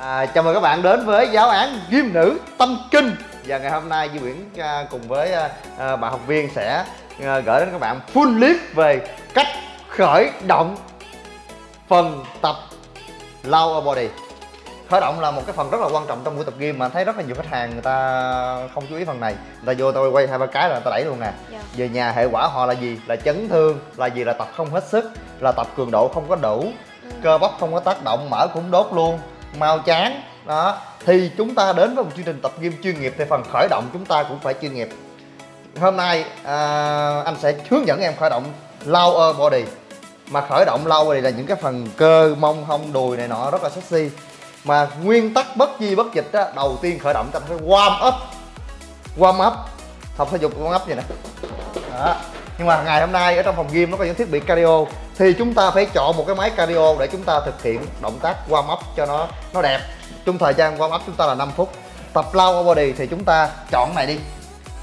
À, chào mừng các bạn đến với giáo án Gym Nữ Tâm Kinh Và ngày hôm nay Duy Nguyễn à, cùng với à, à, bạn học viên sẽ à, gửi đến các bạn full clip về cách khởi động phần tập lower body Khởi động là một cái phần rất là quan trọng trong buổi tập gym mà thấy rất là nhiều khách hàng người ta không chú ý phần này Người ta vô tôi quay hai ba cái là người ta đẩy luôn nè Dạ. Về nhà hệ quả họ là gì? Là chấn thương, là gì? Là tập không hết sức, là tập cường độ không có đủ Ừ. cơ bắp không có tác động mỡ cũng đốt luôn mau chán. Đó. Thì chúng ta đến với một chương trình tập gym chuyên nghiệp thì phần khởi động chúng ta cũng phải chuyên nghiệp. Hôm nay à, anh sẽ hướng dẫn em khởi động lower body. Mà khởi động lower body là những cái phần cơ mông hông đùi này nọ rất là sexy. Mà nguyên tắc bất di bất dịch á, đầu tiên khởi động ta phải warm up. Warm up. Tập thể dục warm up vậy nè. Đó nhưng mà ngày hôm nay ở trong phòng gym nó có những thiết bị cardio. Thì chúng ta phải chọn một cái máy cardio để chúng ta thực hiện động tác warm up cho nó nó đẹp. Trong thời gian warm up chúng ta là 5 phút. Tập lower body thì chúng ta chọn này đi.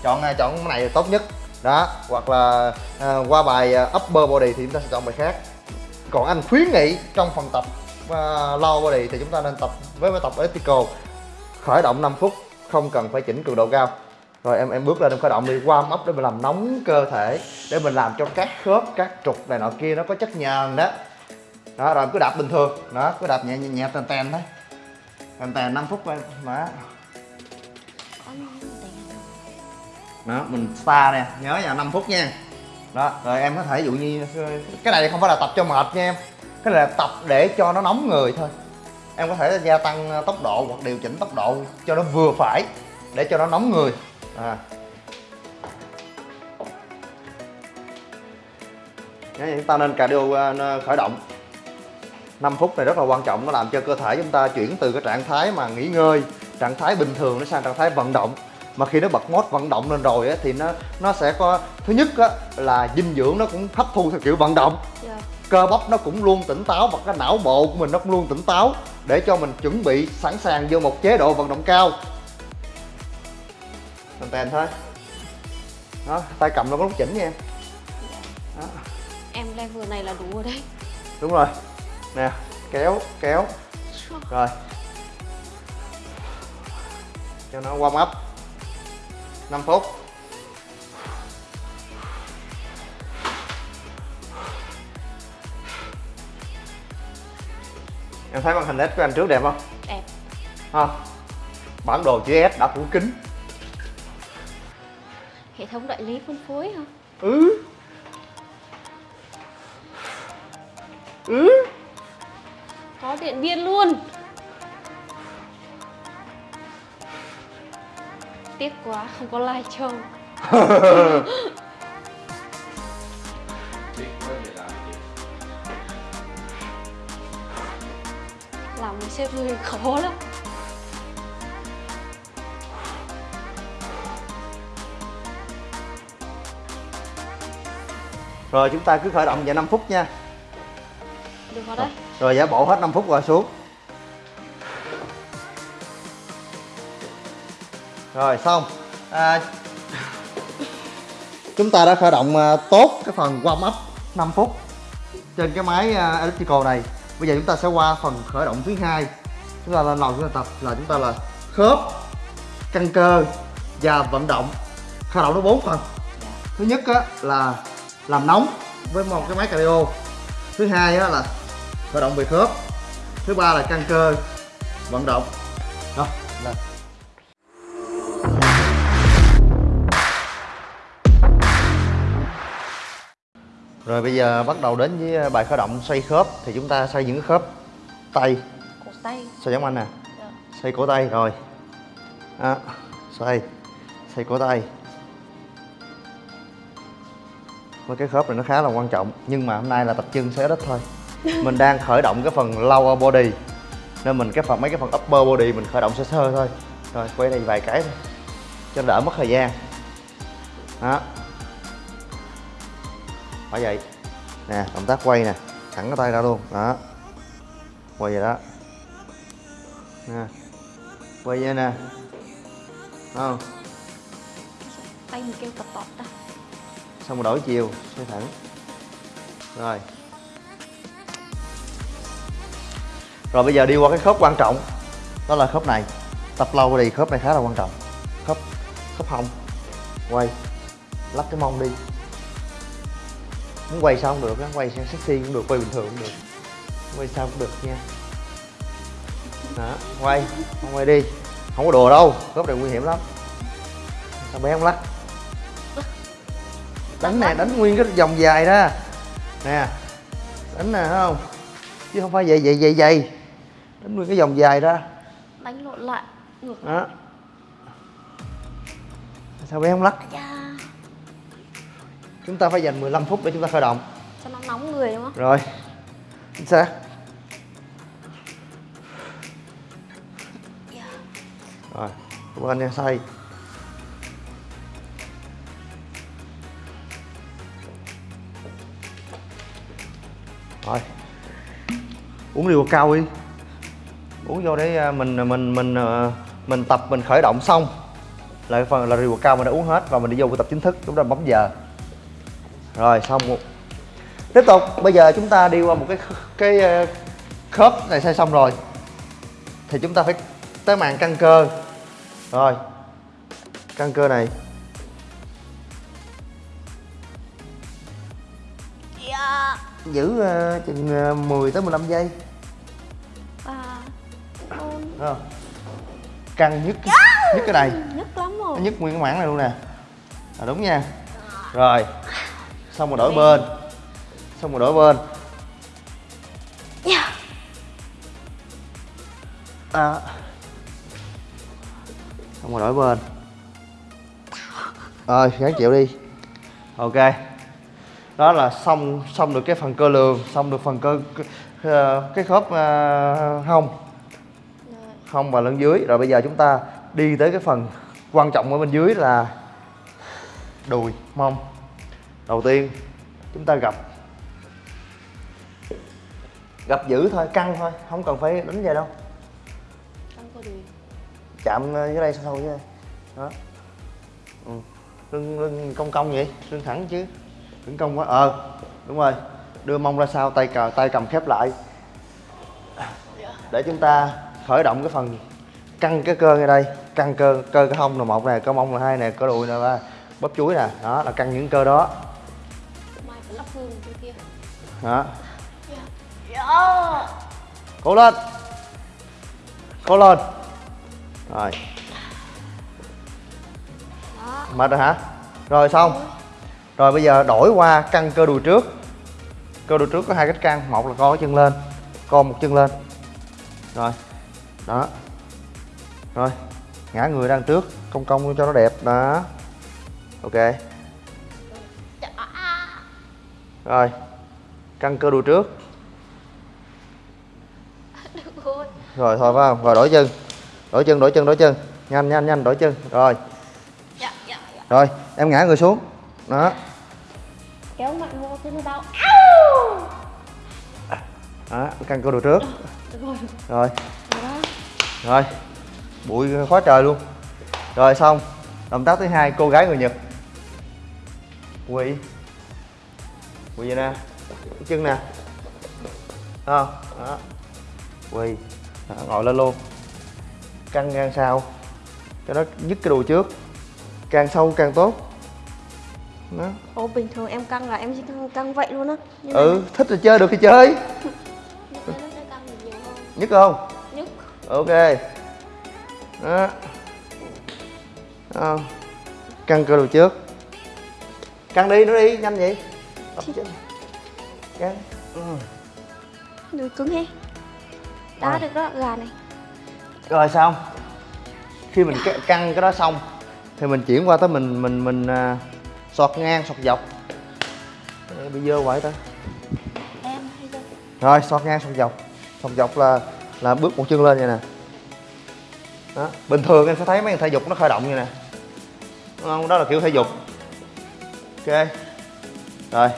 Chọn à, chọn cái này tốt nhất. Đó hoặc là à, qua bài à, upper body thì chúng ta sẽ chọn bài khác. Còn anh khuyến nghị trong phần tập uh, lower body thì chúng ta nên tập với bài tập elliptical. Khởi động 5 phút không cần phải chỉnh cường độ cao rồi em em bước lên em khởi động đi warm up để mình làm nóng cơ thể để mình làm cho các khớp các trục này nọ kia nó có chất nhờn đó. Đó rồi em cứ đạp bình thường. Đó cứ đạp nhẹ nhẹ, nhẹ tèn tèn thôi tèn tèn 5 phút thôi. Đó. Đó mình spa nè. Nhớ nha 5 phút nha. Đó rồi em có thể dụ như cái này không phải là tập cho mệt nha em. Cái này là tập để cho nó nóng người thôi. Em có thể gia tăng tốc độ hoặc điều chỉnh tốc độ cho nó vừa phải để cho nó nóng người à. Nhớ chúng ta nên cardio uh, khởi động 5 phút này rất là quan trọng nó làm cho cơ thể chúng ta chuyển từ cái trạng thái mà nghỉ ngơi trạng thái bình thường nó sang trạng thái vận động mà khi nó bật mốt vận động lên rồi á, thì nó nó sẽ có thứ nhất á, là dinh dưỡng nó cũng hấp thu theo kiểu vận động Dạ. cơ bắp nó cũng luôn tỉnh táo và cái não bộ của mình nó cũng luôn tỉnh táo để cho mình chuẩn bị sẵn sàng vô một chế độ vận động cao tèn tèn thôi. Đó tay cầm nó có lúc chỉnh nha em. Đó, Em level này là đủ rồi đấy. Đúng rồi. Nè kéo kéo. Rồi. Cho nó warm up. 5 phút. Em thấy màn hình LED của anh trước đẹp không? Đẹp. Ha bản đồ chữ S đã phủ kính Hệ thống đại lý phân phối hả? ừ. Ừ. Có điện biên luôn. Tiếc quá không có live show Làm một sếp người khó lắm rồi chúng ta cứ khởi động vậy 5 phút nha. Được rồi đấy. Rồi giả bộ hết 5 phút rồi xuống. Rồi xong. À, chúng ta đã khởi động à, tốt cái phần warm up 5 phút trên cái máy à, elliptical này. Bây giờ chúng ta sẽ qua phần khởi động thứ hai. Chúng ta lên lầu chúng ta tập là chúng ta là khớp căng cơ và vận động. Khởi động nó bốn phần. Thứ nhất á, là làm nóng với một cái máy cardio. Thứ hai á, là khởi động về khớp. Thứ ba là căng cơ vận động. Rồi lên rồi bây giờ bắt đầu đến với bài khởi động xoay khớp. Thì chúng ta xoay những cái khớp tay. Cổ tay. Xoay giống anh nè. Dạ. xoay cổ tay rồi. Đó xoay. Xoay cổ tay với cái khớp này nó khá là quan trọng, nhưng mà hôm nay là tập chân xoay ít thôi. Mình đang khởi động cái phần lower body, nên mình cái phần, mấy cái phần upper body mình khởi động sơ sơ thôi. Rồi, quay đây vài cái thôi, cho đỡ mất thời gian. Đó. Phải vậy, nè, động tác quay nè, thẳng cái tay ra luôn, đó. Quay vậy đó. Nè, quay vậy nè. Không? Tay mình kêu tập tọt ta xong rồi đổi chiều, xoay thẳng. Rồi. Rồi bây giờ đi qua cái khớp quan trọng. Đó là khớp này. Tập lâu thì khớp này khá là quan trọng. Khớp khớp hông. Quay. Lắp cái mông đi. Muốn quay sao cũng được á, quay sang sexy cũng được, quay bình thường cũng được. Quay sao cũng được nha. Đó, quay. Không quay đi. Không có đùa đâu. Khớp này nguy hiểm lắm. Sao bé không lắc? Đánh nè đánh nguyên cái vòng dài đó. Nè đánh nè không? Chứ không phải vậy vậy vậy vậy. Đánh nguyên cái vòng dài đó. Đánh lộn lại ngược đó. Sao bé không lắc? Ra chúng ta phải dành 15 phút để chúng ta khởi động. Cho nó nóng người đúng không? Rồi. Chính xác. Rồi cảm ơn nha say rồi. Uống liều cao đi. Uống vô để à, à, mình mình mình mình tập, mình khởi động xong. Là phần, là rượu cao mình đã uống hết và mình đi vô buổi tập chính thức chúng ta bấm giờ. Rồi, xong tiếp tục, bây giờ chúng ta đi qua một cái cái khớp này xây xong rồi. Thì chúng ta phải tới màn căng cơ. Rồi. Căng cơ này. Giữ ờ, chừng ờ, 10 tới 15 giây. Bốn Thấy không? Căng nhất nhất cái này. Nhức lắm rồi. Nhức nguyên cái mảng này luôn nè. À, đúng nha. Rồi. Xong rồi đổi bên. Xong rồi đổi bên. Dạ. À. xong rồi đổi bên. Rồi gắng chịu đi. Ok đó là xong xong được cái phần cơ lường xong được phần cơ ờ, cái khớp ờ, hông. Hông và lưng dưới. Rồi bây giờ chúng ta đi tới cái phần quan trọng ở bên dưới là đùi mông. Đầu tiên chúng ta gặp gặp giữ thôi căng thôi không cần phải đánh về đâu. Chạm dưới đây sâu sâu dưới đây. Đó. Ừ. lưng lưng cong cong vậy lưng thẳng chứ đừng cong quá. Ờ đúng rồi. Đưa mông ra sau tay cờ tay cầm khép lại. Để chúng ta khởi động cái phần căng cái cơ ngay đây. Căng cơ cơ cái hông là một nè cơ mông là hai nè cơ đùi là ba. Bắp chuối nè. Đó là căng những cơ đó. Kia. Đó. Dạ. Cố lên. Cố lên. Rồi. Đó mệt rồi hả? Rồi xong rồi bây giờ đổi qua căng cơ đùi trước. Cơ đùi trước có hai cách căng một là co chân lên, co một chân lên. Rồi, đó. Rồi, ngã người đang trước cong cong cho nó đẹp, đó. Ok. Rồi căng cơ đùi trước. Rồi, thôi phải không? Rồi, đổi chân. Đổi chân đổi chân đổi chân. Nhanh nhanh nhanh, đổi chân. Rồi. Rồi, em ngã người xuống đó. Kéo mạnh vô cái đau đó. Căng cơ đùi trước. Được rồi. Rồi. Bụi khóa trời luôn. Rồi xong. Động tác thứ hai cô gái người nhật. Quỳ. Quỳ vậy nè. Cái chân nè. Không đó. Quỳ. Đó, ngồi lên luôn. Căng ngang sau. Cho nó nhức cái đùi trước. Càng sâu càng tốt đó. Ồ bình thường em căng là em chỉ căng, căng vậy luôn á. Nhưng ừ thích thì chơi được thì chơi. Mà nó nhức không? Nhức ok. Đó. Không. căng cơ đầu trước. Căng đi nữa đi nhanh vậy. Căng. Ừ. đùi cứng he đá Rồi. được đó gà này. Rồi xong. Khi mình căng cái đó xong thì mình chuyển qua tới mình mình mình à, sọt ngang sọt dọc. Ê, bị dơ hoài ta. Em hay rồi sọt ngang sọt dọc. Sọt dọc là là bước một chân lên vậy nè. Đó bình thường em sẽ thấy mấy thằng thể dục nó khởi động như nè. Đúng không? Đó là kiểu thể dục. Ok. Rồi.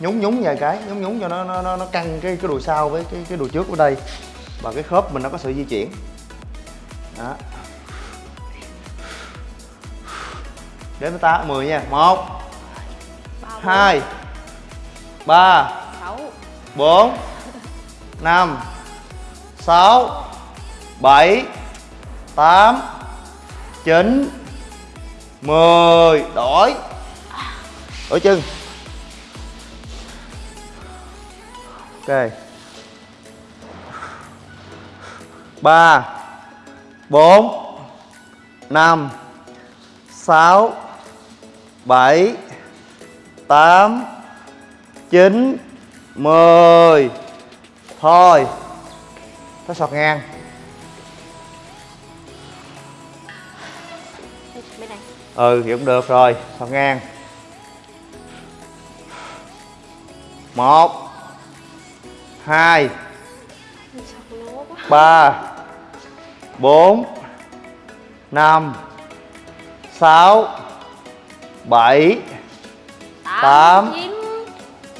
Nhúng nhúng vài cái nhúng nhúng cho nó nó nó, nó căng cái cái đùi sau với cái cái đùi trước ở đây. Và cái khớp mình nó có sự di chuyển. Đó đến tới tám mười nha. Một ba bốn, hai ba sáu. bốn năm sáu 7 8 9 10 đổi. Đổi chân. Ok. Ba bốn năm sáu bảy tám chín mười. Thôi nó sọt ngang. Ừ thì cũng được rồi sọt ngang. Một hai ba bốn năm sáu bảy, Tám. chín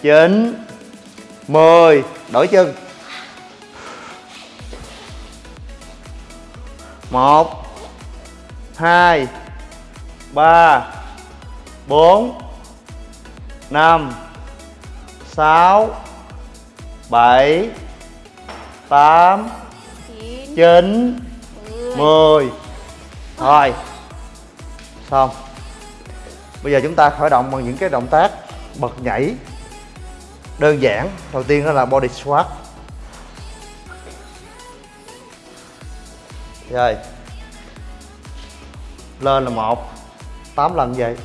chín mười. Đổi chân. Một, hai, ba, bốn, năm, sáu, bảy, tám, chín chín mười. Mười thôi xong bây giờ chúng ta khởi động bằng những cái động tác bật nhảy đơn giản. Đầu tiên đó là body squat. Rồi. Lên là một, tám lần vậy.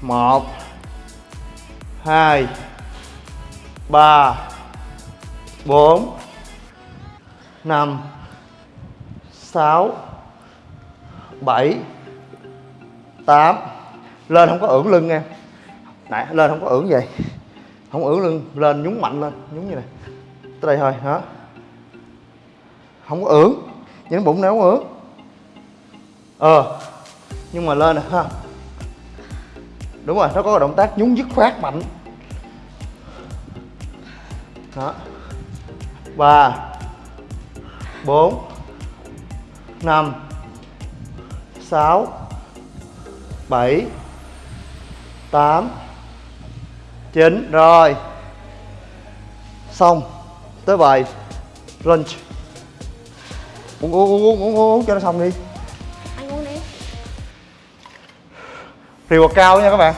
Một, hai, ba, bốn, năm, sáu, bảy, tám lên không có ưỡn lưng em nãy, lên không có ưỡn vậy không ưỡn lưng, lên nhúng mạnh lên, nhúng như này. Tới đây thôi, hả? Không có ưỡn. Những bụng này không ưỡn? Ờ nhưng mà lên nè, ha. Đúng rồi, nó có động tác nhúng dứt khoát mạnh. Đó. Ba. Bốn. Năm. Sáu. Bảy tám. Chín rồi. Xong. Tới bài lunch. Uống uống uống uống uống, uống cho nó xong đi. Anh uống đi. Rìu cao nha các bạn.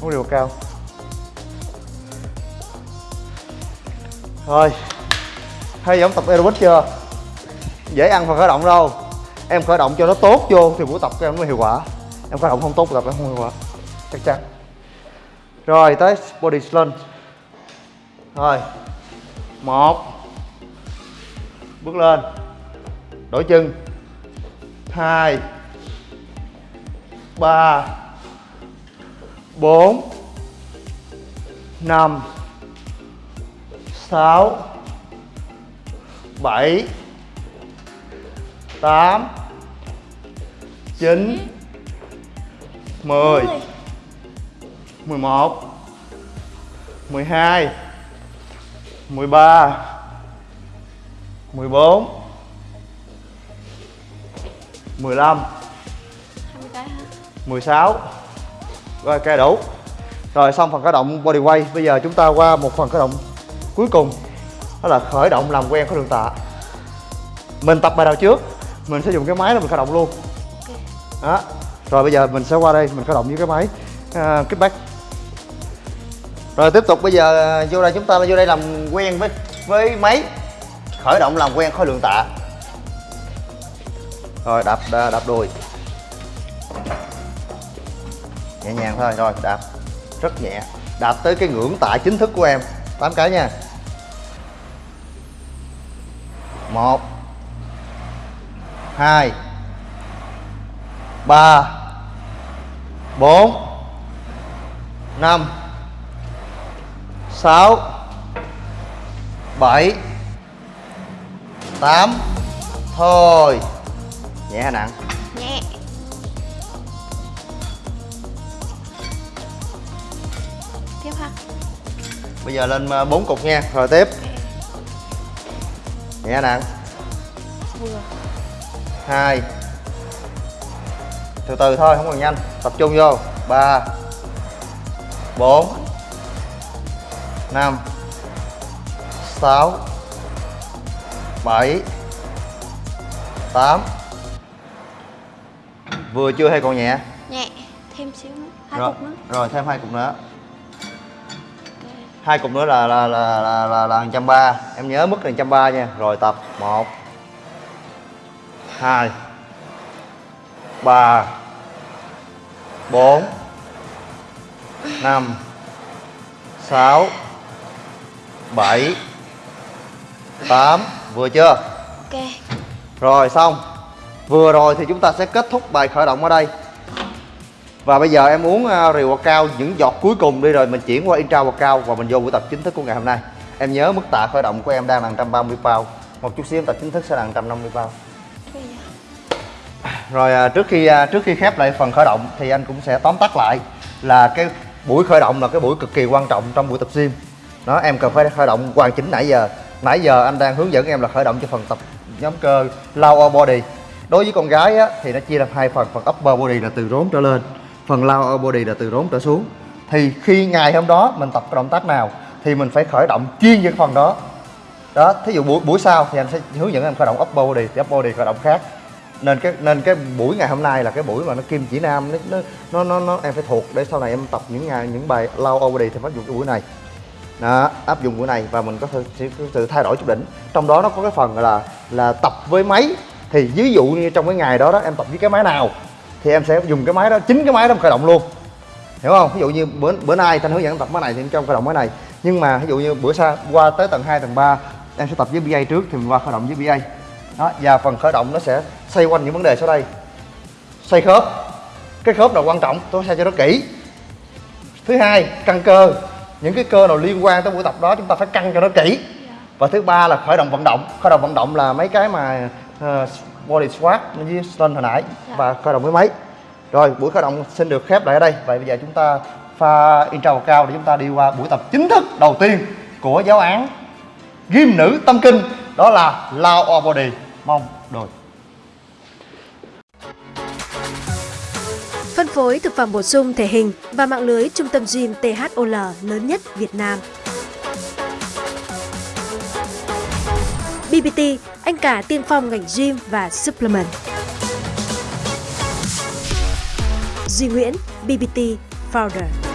Uống rìu cao. Rồi. Hay giống tập aerobic chưa? Dễ ăn phần khởi động đâu. Em khởi động cho nó tốt vô thì buổi tập của em mới hiệu quả. Em khởi động không tốt tập em không hiệu quả chắc chắn. Rồi tới body lunge rồi. Một. Bước lên. Đổi chân. Hai. Ba. Bốn. Năm. Sáu. Bảy. Tám. Chín. Mười. 11 12 13 14 15 16 Rồi cây đủ. Rồi xong phần khởi động body Bây giờ chúng ta qua một phần khởi động cuối cùng. Đó là khởi động làm quen khối đường tạ. Mình tập bài đầu trước. Mình sẽ dùng cái máy là mình khởi động luôn. Đó. Rồi bây giờ mình sẽ qua đây Mình khởi động với cái máy uh, Kickback rồi tiếp tục bây giờ à, vô đây chúng ta vô đây làm quen với với máy. Khởi động làm quen khối lượng tạ. Rồi đạp đạp, đạp đùi. Nhẹ nhàng thôi rồi đạp. Rất nhẹ. Đạp tới cái ngưỡng tạ chính thức của em. 8 cái nha. Một hai ba bốn năm sáu bảy tám. Thôi. Nhẹ hay nặng? Nhẹ. Tiếp ha. Bây giờ lên ờ, bốn cục nha. Rồi tiếp. Nhẹ nặng? Vừa. Hai. Từ từ thôi không cần nhanh. Tập trung vô. Ba. Bốn năm sáu bảy 8 Vừa chưa hay còn nhẹ? Nhẹ thêm xíu nữa hai rồi, cục nữa. rồi thêm hai cục nữa. Hai cục nữa là là là là là, là 130 em nhớ mức là 130 nha. Rồi tập. 1 2 3 4 5 6 7 8 vừa chưa? Ok. Rồi xong. Vừa rồi thì chúng ta sẽ kết thúc bài khởi động ở đây. Và bây giờ em uống uh, rượu cao những giọt cuối cùng đi rồi mình chuyển qua intra cao và mình vô buổi tập chính thức của ngày hôm nay. Em nhớ mức tạ khởi động của em đang là 130 pound Một chút xíu em tập chính thức sẽ là 150 pound Rồi à, trước khi à, trước khi khép lại phần khởi động thì anh cũng sẽ tóm tắt lại là cái buổi khởi động là cái buổi cực kỳ quan trọng trong buổi tập gym đó em cần phải khởi động hoàn chỉnh nãy giờ. Nãy giờ anh đang hướng dẫn em là khởi động cho phần tập nhóm cơ lower body. Đối với con gái á, thì nó chia làm hai phần phần upper body là từ rốn trở lên phần lower body là từ rốn trở xuống. Thì khi ngày hôm đó mình tập động tác nào thì mình phải khởi động chuyên về phần đó. Đó thí dụ buổi buổi sau thì anh sẽ hướng dẫn em khởi động upper body thì upper body khởi động khác. Nên cái nên cái buổi ngày hôm nay là cái buổi mà nó kim chỉ nam nó nó nó nó, em phải thuộc để sau này em tập những ngày những bài low body thì phải dùng cái buổi này đó, áp dụng của này và mình có sự, sự thay đổi chút đỉnh. Trong đó nó có cái phần là là tập với máy. Thì ví dụ như trong cái ngày đó đó em tập với cái máy nào thì em sẽ dùng cái máy đó chính cái máy đó khởi động luôn. Hiểu không? Ví dụ như bữa bữa nay thanh hướng dẫn tập máy này thì em trong khởi động máy này. Nhưng mà ví dụ như bữa sau qua tới tầng 2, tầng 3 em sẽ tập với BA trước thì mình qua khởi động với BA đó và phần khởi động nó sẽ xoay quanh những vấn đề sau đây. Xoay khớp. Cái khớp là quan trọng tôi sẽ cho nó kỹ. Thứ hai căng cơ những cái cơ nào liên quan tới buổi tập đó chúng ta phải căng cho nó kỹ. Dạ. Và thứ ba là khởi động vận động. Khởi động vận động là mấy cái mà uh, body squat với stone hồi nãy Dạ. và khởi động với máy. Rồi buổi khởi động xin được khép lại ở đây. Vậy bây giờ chúng ta pha intro cao để chúng ta đi qua buổi tập chính thức đầu tiên của giáo án gym nữ tâm kinh. Đó là lao body. Mong đồi Phân phối thực phẩm bổ sung thể hình và mạng lưới trung tâm gym THOL lớn nhất Việt Nam. BBT, anh cả tiên phong ngành gym và supplement. Duy Nguyễn, BBT Founder.